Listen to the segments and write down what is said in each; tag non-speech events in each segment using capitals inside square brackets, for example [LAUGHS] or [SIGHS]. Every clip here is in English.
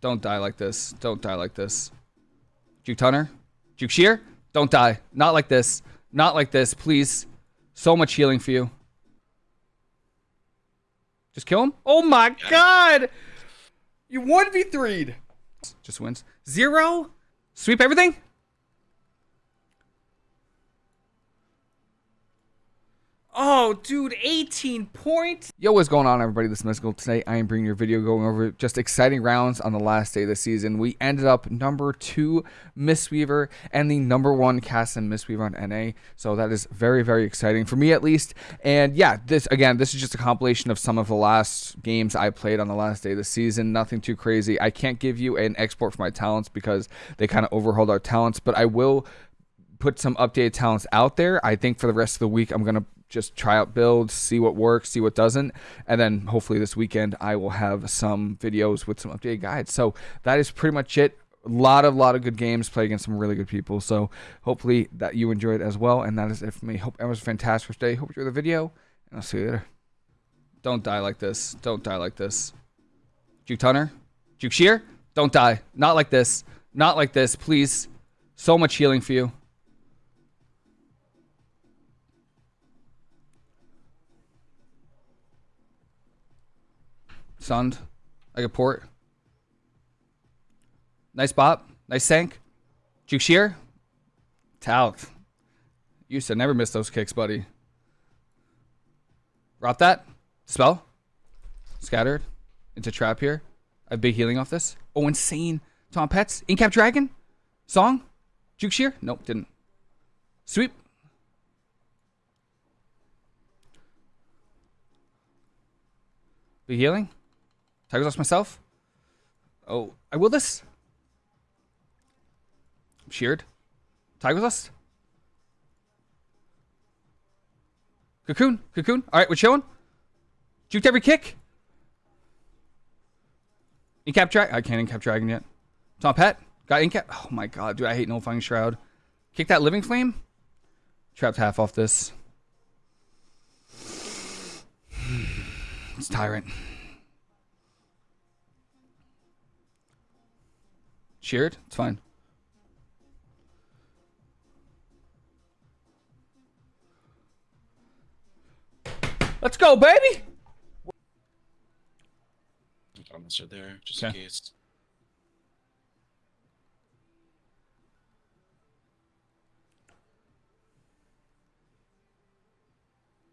Don't die like this. Don't die like this. Juke Tunner? Juke Shear? Don't die. Not like this. Not like this, please. So much healing for you. Just kill him? Oh my god! You 1v3'd. Just wins. Zero? Sweep everything? Oh, dude, 18 points. Yo, what's going on, everybody? This is Mystical. Today, I am bringing your video going over just exciting rounds on the last day of the season. We ended up number two Mistweaver and the number one cast and Mistweaver on NA. So that is very, very exciting for me, at least. And yeah, this again, this is just a compilation of some of the last games I played on the last day of the season. Nothing too crazy. I can't give you an export for my talents because they kind of overhauled our talents, but I will put some updated talents out there. I think for the rest of the week, I'm going to just try out builds, see what works, see what doesn't, and then hopefully this weekend I will have some videos with some updated guides. So that is pretty much it. A lot of lot of good games, play against some really good people. So hopefully that you enjoyed as well. And that is it for me. Hope it was a fantastic day. Hope you enjoyed the video, and I'll see you later. Don't die like this. Don't die like this. Juke Tunner? Juke Shear? Don't die. Not like this. Not like this, please. So much healing for you. Sund. like a port. Nice bop. Nice sank. Juke shear. Tout. Used to never miss those kicks, buddy. Drop that. Spell. Scattered. Into trap here. I have big healing off this. Oh, insane. Tom Pets. Incap Dragon. Song. Juke shear. Nope, didn't. Sweep. Big healing. Tiger's Lust myself. Oh, I will this. I'm sheared. Tiger's Lust. Cocoon. Cocoon. All right, we're chilling. Juked every kick. Incap drag. I can't incap dragon yet. Tom Pet. Got incap. Oh my god, dude. I hate nullifying shroud. Kick that living flame. Trapped half off this. [SIGHS] It's tyrant. Sheared? It's fine. Let's go, baby! Almost are there, just Okay. in case.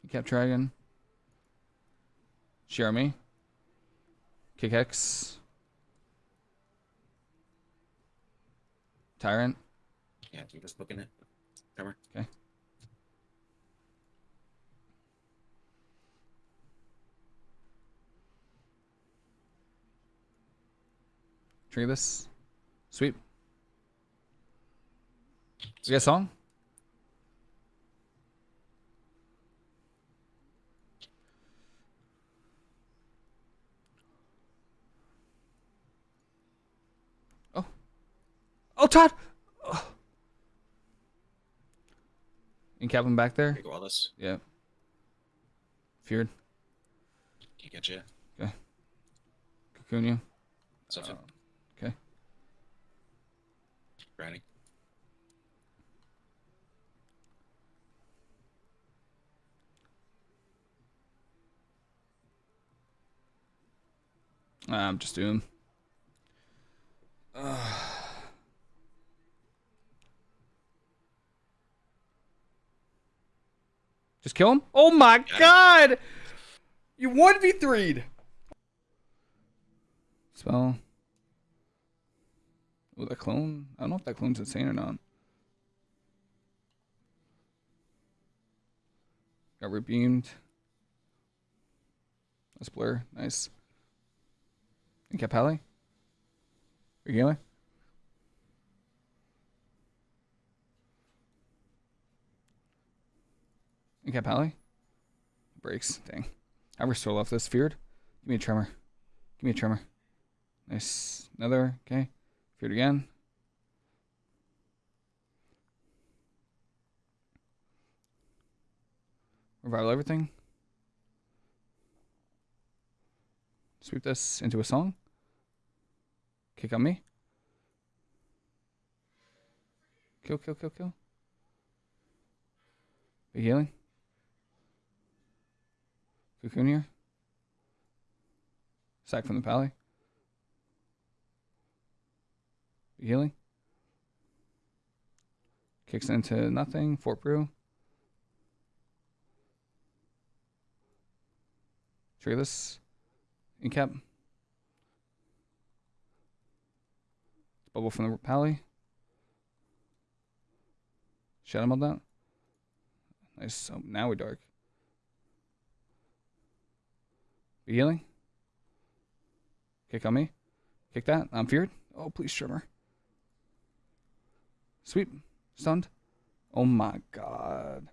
Cap Dragon. Share me. Kick X. Tyrant. Yeah, I'm just booking it. Cover. Okay. Trigger this. Sweep. We got a song? Oh. Oh, Todd! Oh. Incap him back there? Big Wallace. Yeah. Feared. Can't get you. Cocoon you. Stuff it. Okay. Grinding. I'm just doing. Just kill him? Oh my god! You 1v3'd! Spell. Oh, that clone? I don't know if that clone's insane or not. Got rebeamed. That's blur. Nice. And Capelli? Regale? And Capelli? Breaks. Dang. I restore left this. Feared? Give me a tremor. Give me a tremor. Nice. Another. Okay. Feared again. Revival everything. Sweep this into a song. Kick on me. Kill, kill, kill, kill. Big healing. Here. Sack from the pally. Healing. Kicks into nothing. Fort Brew. Treeless. Incap. Bubble from the pally. Shadow meld that. Nice. So now we're dark. Healing. Kick on me. Kick that. I'm feared. Oh, please, tremor. Sweep. Stunned. Oh my god.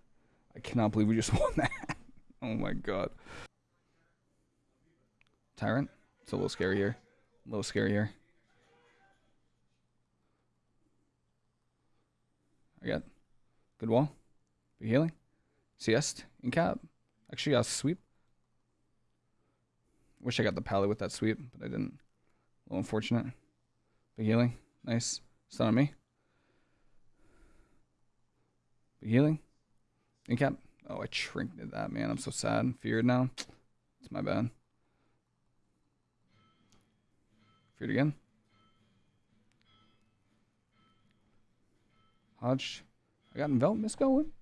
I cannot believe we just [LAUGHS] won that. oh my god. Tyrant. It's a little scary here. A little scary here. I got good wall. Big healing. Siest. In cap. Actually, I'll sweep. Wish I got the pally with that sweep, but I didn't. A little unfortunate. Big healing. Nice. Stun on me. Big healing. In cap. Oh, I trinketed that, man. I'm so sad. and Feared now. It's my bad. Feared again. Hodge. I got envelopment going.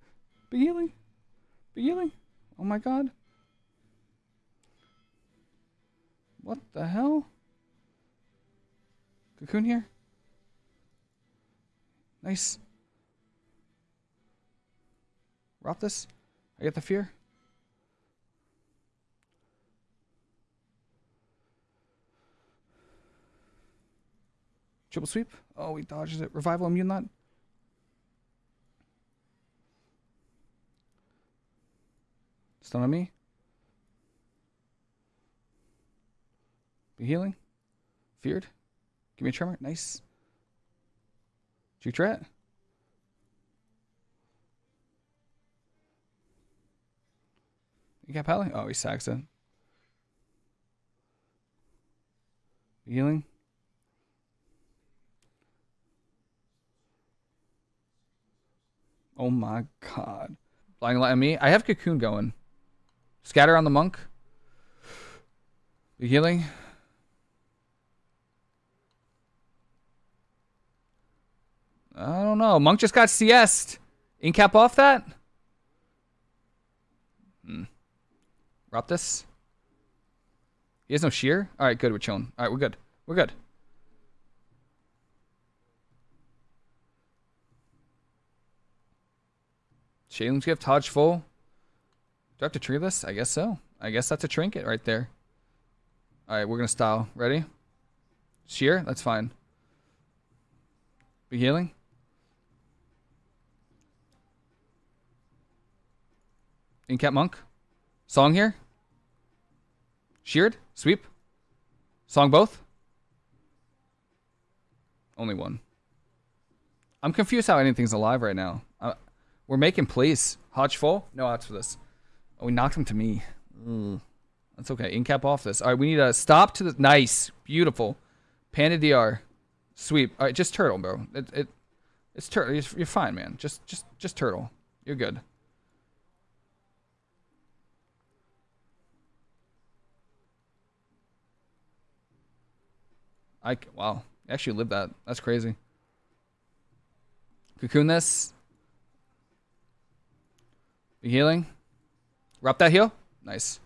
Big healing. Big healing. Oh my god. What the hell? Cocoon here. Nice. Rob this. I get the fear. Triple sweep. Oh, he dodges it. Revival immune that. Stun on me. Healing. Feared. Give me a tremor. Nice. Juke rat. You got Pally? Oh, he sacks it. Healing. Oh my god. Blind light on me. I have cocoon going. Scatter on the monk. Healing. I don't know. Monk just got CS. Incap off that? Hmm. this. He has no shear? Alright, good. We're chilling. Alright, we're good. We're good. Shayling's gift, Hodge full. Do I have to tree this? I guess so. I guess that's a trinket right there. Alright, we're gonna style. Ready? Shear? That's fine. Be healing? Incap Monk. Song here. Sheared. Sweep. Song both. Only one. I'm confused how anything's alive right now. Uh, we're making plays. Hodge full. No outs for this. Oh, we knocked him to me. Ugh. That's okay. Incap off this. All right, we need a stop to the... Nice. Beautiful. Panda DR. Sweep. All right, just turtle, bro. It, it, it's turtle. You're, you're fine, man. Just, just, just turtle. You're good. I wow, actually lived that. That's crazy. Cocoon this. Be healing. Wrap that heal. Nice.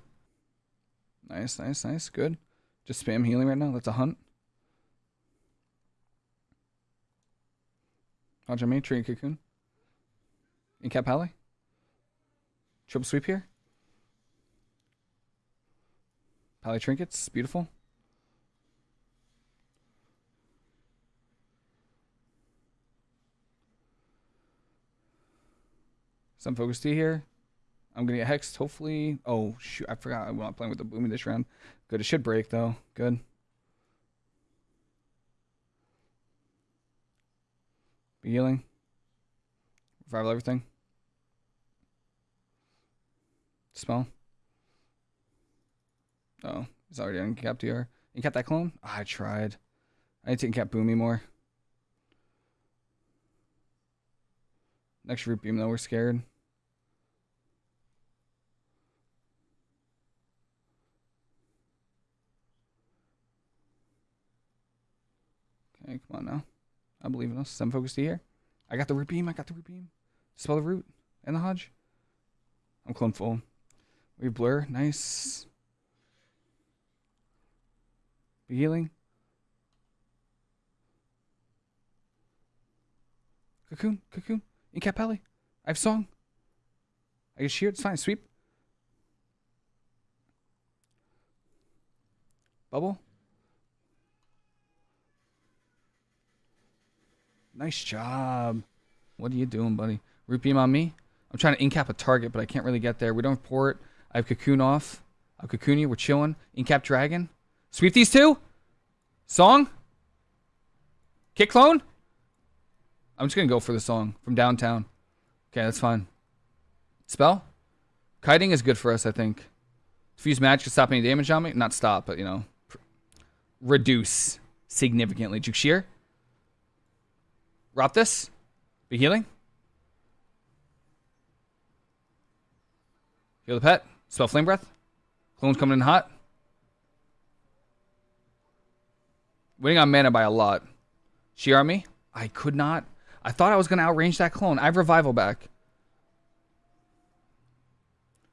Nice, nice, nice. Good. Just spam healing right now. That's a hunt. Hodge me, tree and cocoon. Incap Pally. Triple sweep here. Pally trinkets, beautiful. Some focus T here. I'm gonna get hexed. Hopefully. Oh shoot! I forgot. I'm not playing with the booming this round. Good. It should break though. Good. Be healing. Revival everything. Spell. Oh, he's already uncapped. You kept that clone? Oh, I tried. I need to incap Boomy more. Next root beam though, we're scared. Okay, come on now. I believe in us. Seven focus to here. I got the root beam. I got the root beam. Spell the root and the Hodge. I'm clone full. We blur. Nice. Be healing. Cocoon. Cocoon. Incap Pally. I have song. I get sheared. It's fine. Sweep. Bubble. Nice job. What are you doing, buddy? Root beam on me. I'm trying to incap a target, but I can't really get there. We don't have port. I have cocoon off. I have cocoon you. We're chilling. Incap dragon. Sweep these two. Song. Kick clone. I'm just gonna go for the song from downtown. Okay, that's fine. Spell. Kiting is good for us, I think. Fuse match can stop any damage on me. Not stop, but you know, reduce significantly. Juke shear. Rop this. Be healing. Heal the pet. Spell flame breath. Clone's coming in hot. Winning on mana by a lot. Shear on me. I could not. I thought I was going to outrange that clone. I have revival back.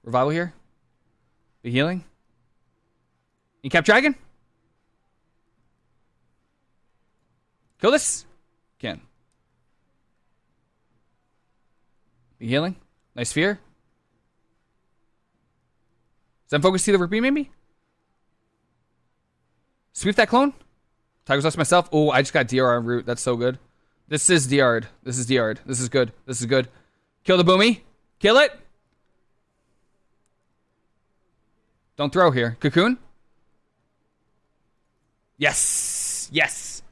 Revival here. Be healing. Incap dragon. Kill this. Can. Be healing. Nice sphere. Zen focus see the repeat maybe? Sweep that clone. Tiger's Lust myself. Oh, I just got DR on root. That's so good. This is DR'd. This is DR'd. This is good. This is good. Kill the boomy. Kill it. Don't throw here. Cocoon. Yes. Yes.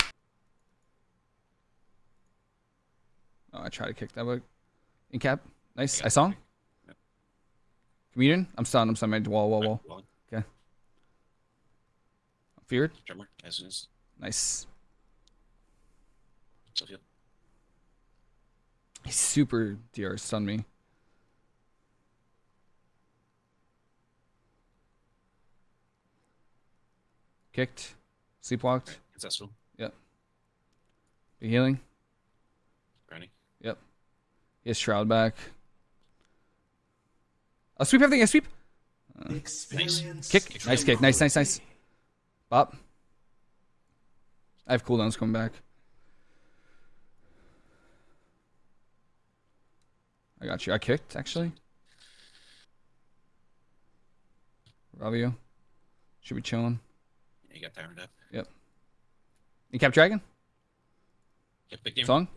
Oh, I try to kick that, but in cap. Nice. I saw him. Comedian. I'm stunned. I'm stunned. Wall, wall, wall. Okay. Feared. drummer. As as Nice. Sophia. He's super DR stun me. Kicked. Sleepwalked. Successful. Yep. Be healing. He Shroud back. I'll sweep everything. I sweep. Experience Kick. Nice kick. Nice, nice, nice. Bop. I have cooldowns coming back. I got you. I kicked, actually. Rabio. Should be chilling. Yeah, you got tired up. You cap dragon? Yeah, big game. Song?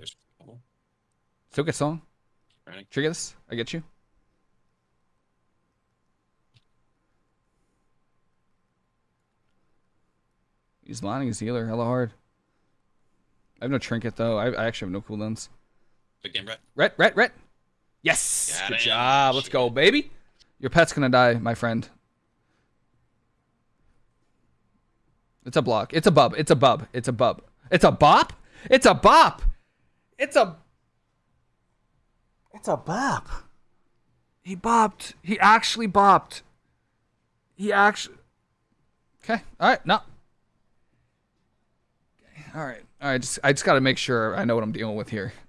Still get song. Brownie. Trigger this. I get you. He's lining his healer hella hard. I have no trinket though. I, I actually have no cooldowns. Big game, Brett. Ret, ret, ret. Yes. Got Good job. Let's go, baby. Your pet's gonna die, my friend. It's a block. It's a bub. It's a bub. It's a bub. It's a bop. It's a bop. It's a. It's a bop. He bopped. He actually bopped. He actually. Okay. All right. No. Okay. All right. All right. Just I just got to make sure I know what I'm dealing with here.